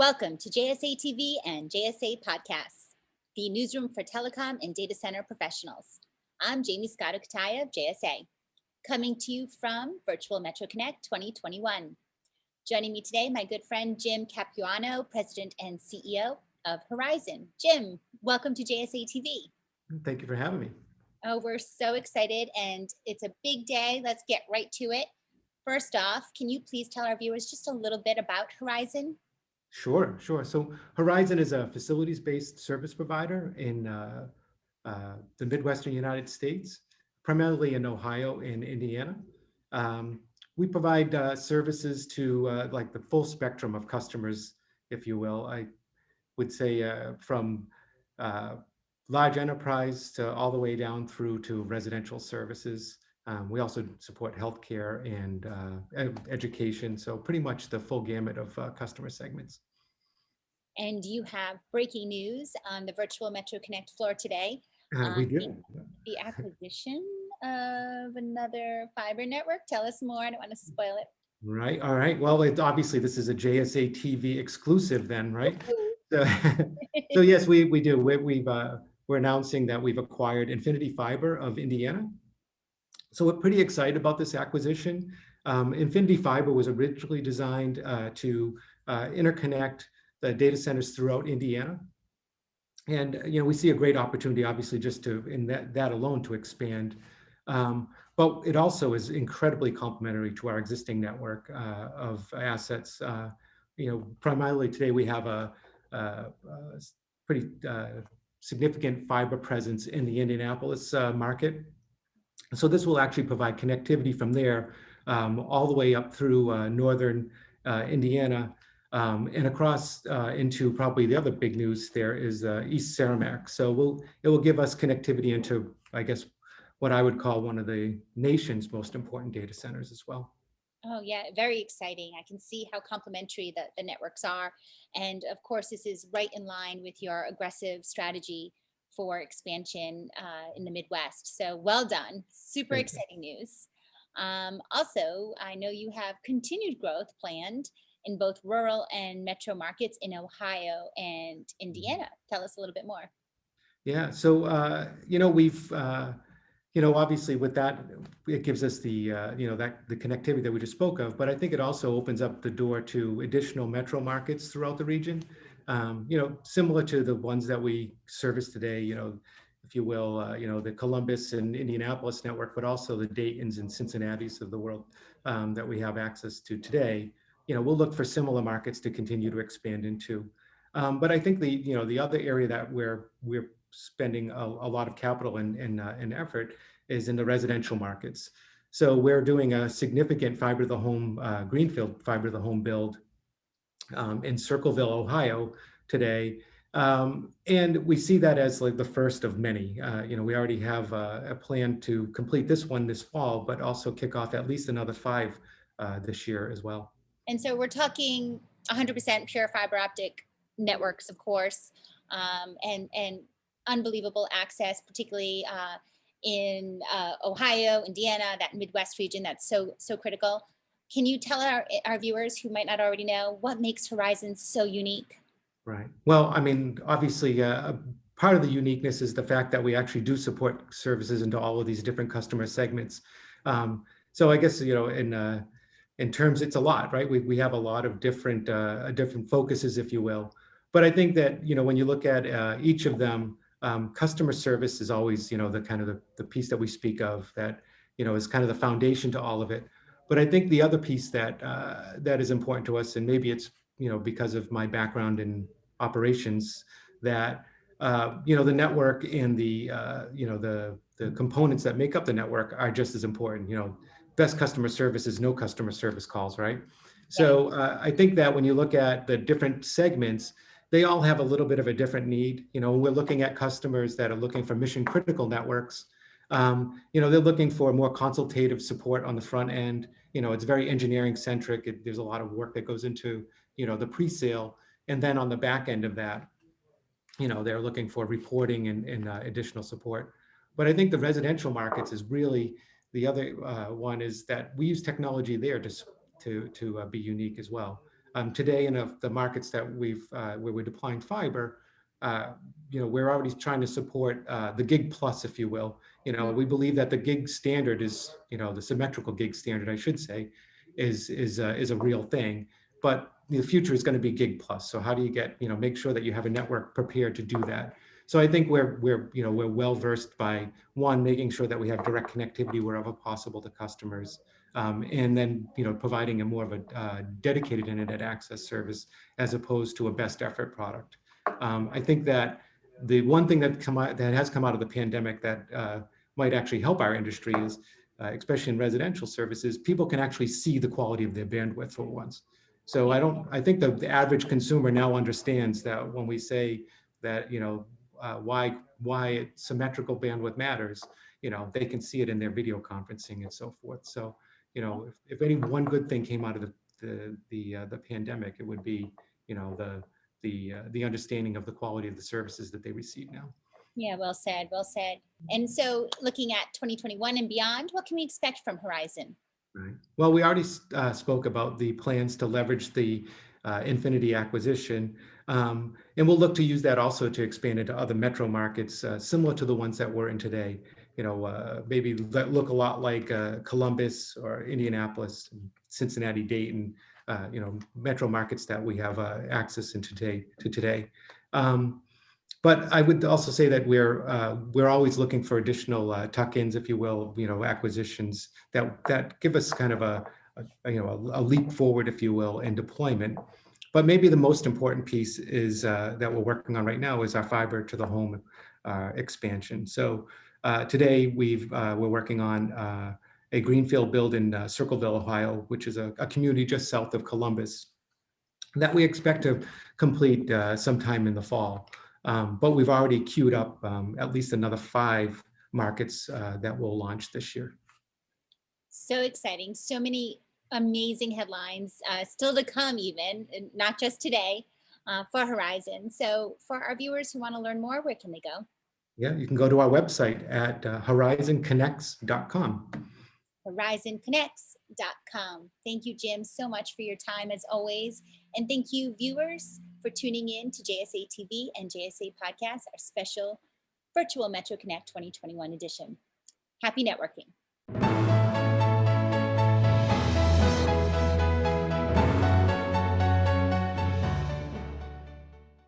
Welcome to JSA TV and JSA Podcasts, the newsroom for telecom and data center professionals. I'm Jaymie Scotto Cutaia of JSA, coming to you from Virtual Metro Connect 2021. Joining me today, my good friend Jim Capuano, President and CEO of Horizon. Jim, welcome to JSA TV. Thank you for having me. Oh, we're so excited and it's a big day. Let's get right to it. First off, can you please tell our viewers just a little bit about Horizon? Sure, sure. So Horizon is a facilities-based service provider in uh, uh, the Midwestern United States, primarily in Ohio and Indiana. Um, we provide uh, services to uh, like the full spectrum of customers, if you will. I would say uh, from uh, large enterprise to all the way down through to residential services. Um, we also support healthcare and uh, education, so pretty much the full gamut of uh, customer segments. And you have breaking news on the virtual Metro Connect floor today. Uh, we um, do. The, the acquisition of another fiber network. Tell us more. I don't want to spoil it. Right. All right. Well, it, obviously this is a JSA TV exclusive then, right? so, so, yes, we, we do. We, we've, uh, we're announcing that we've acquired Infinity Fiber of Indiana. So we're pretty excited about this acquisition. Um, Infinity Fiber was originally designed uh, to uh, interconnect the data centers throughout Indiana. And you know, we see a great opportunity, obviously, just to in that, that alone to expand. Um, but it also is incredibly complementary to our existing network uh, of assets. Uh, you know, primarily today we have a, a, a pretty uh, significant fiber presence in the Indianapolis uh, market. So this will actually provide connectivity from there um, all the way up through uh, northern uh, Indiana um, and across uh, into probably the other big news there is uh, East Cermak. So we'll, it will give us connectivity into, I guess, what I would call one of the nation's most important data centers as well. Oh yeah, very exciting. I can see how complementary the, the networks are. And of course, this is right in line with your aggressive strategy for expansion uh, in the Midwest. So well done. Super Thank exciting news. Um, also, I know you have continued growth planned in both rural and metro markets in Ohio and Indiana. Tell us a little bit more. Yeah, so, uh, you know, we've, uh, you know, obviously with that, it gives us the, uh, you know, that the connectivity that we just spoke of, but I think it also opens up the door to additional metro markets throughout the region. Um, you know, similar to the ones that we service today, you know, if you will, uh, you know, the Columbus and Indianapolis network, but also the Daytons and Cincinnatis of the world um, that we have access to today you know, we'll look for similar markets to continue to expand into. Um, but I think the, you know, the other area that we're, we're spending a, a lot of capital and, and, uh, and effort is in the residential markets. So we're doing a significant fiber to the home, uh, Greenfield fiber to the home build um, in Circleville, Ohio today. Um, and we see that as like the first of many. Uh, you know, we already have a, a, plan to complete this one this fall, but also kick off at least another five uh, this year as well. And so we're talking 100% pure fiber optic networks, of course, um, and, and unbelievable access, particularly uh, in uh, Ohio, Indiana, that Midwest region that's so, so critical. Can you tell our, our viewers who might not already know what makes Horizon so unique? Right. Well, I mean, obviously, uh, part of the uniqueness is the fact that we actually do support services into all of these different customer segments. Um, so I guess, you know, in uh, in terms, it's a lot, right? We, we have a lot of different, uh, different focuses, if you will. But I think that, you know, when you look at uh, each of them, um, customer service is always, you know, the kind of the, the piece that we speak of that, you know, is kind of the foundation to all of it. But I think the other piece that uh, that is important to us, and maybe it's, you know, because of my background in operations, that, uh, you know, the network and the, uh, you know, the, the components that make up the network are just as important, you know, best customer service is no customer service calls, right? So uh, I think that when you look at the different segments, they all have a little bit of a different need. You know, we're looking at customers that are looking for mission critical networks. Um, you know, they're looking for more consultative support on the front end. You know, it's very engineering centric. It, there's a lot of work that goes into, you know, the pre-sale. And then on the back end of that, you know, they're looking for reporting and, and uh, additional support. But I think the residential markets is really, the other uh, one is that we use technology there to, to, to uh, be unique as well. Um, today, in a, the markets that we've uh, where we're deploying fiber, uh, you know, we're already trying to support uh, the gig plus, if you will. You know, we believe that the gig standard is, you know, the symmetrical gig standard, I should say, is is uh, is a real thing. But the future is going to be gig plus. So how do you get, you know, make sure that you have a network prepared to do that? So I think we're we're you know we're well versed by one making sure that we have direct connectivity wherever possible to customers, um, and then you know providing a more of a uh, dedicated internet access service as opposed to a best effort product. Um, I think that the one thing that come out, that has come out of the pandemic that uh, might actually help our industry is, uh, especially in residential services, people can actually see the quality of their bandwidth for once. So I don't. I think the, the average consumer now understands that when we say that you know uh, why why symmetrical bandwidth matters, you know, they can see it in their video conferencing and so forth. So, you know, if, if any one good thing came out of the the the, uh, the pandemic, it would be, you know, the the uh, the understanding of the quality of the services that they receive now. Yeah, well said, well said. And so looking at 2021 and beyond, what can we expect from Horizon? Right. Well, we already uh, spoke about the plans to leverage the uh, Infinity acquisition. Um, and we'll look to use that also to expand into other metro markets, uh, similar to the ones that we're in today. You know, uh, maybe that look a lot like uh, Columbus or Indianapolis, Cincinnati, Dayton, uh, you know, metro markets that we have uh, access in today. To today. Um, but I would also say that we're uh, we're always looking for additional uh, tuck-ins, if you will, you know, acquisitions that that give us kind of a, a you know a, a, leap forward, if you will, in deployment. But maybe the most important piece is uh, that we're working on right now is our fiber to the home expansion. So today we've we're working on a greenfield build in uh, Circleville, Ohio, which is a, a, community just south of Columbus that we expect to complete sometime in the fall. Um, but we've already queued up um, at least another five markets that will launch this year. So exciting. So many amazing headlines uh, still to come even, not just today, uh, for Horizon. So for our viewers who want to learn more, where can they go? Yeah, you can go to our website at uh, horizonconnects.com. horizonconnects.com. Thank you, Jim, so much for your time as always. And thank you, viewers, for tuning in to JSA TV and JSA Podcast, our special virtual Metro Connect 2021 edition. Happy networking.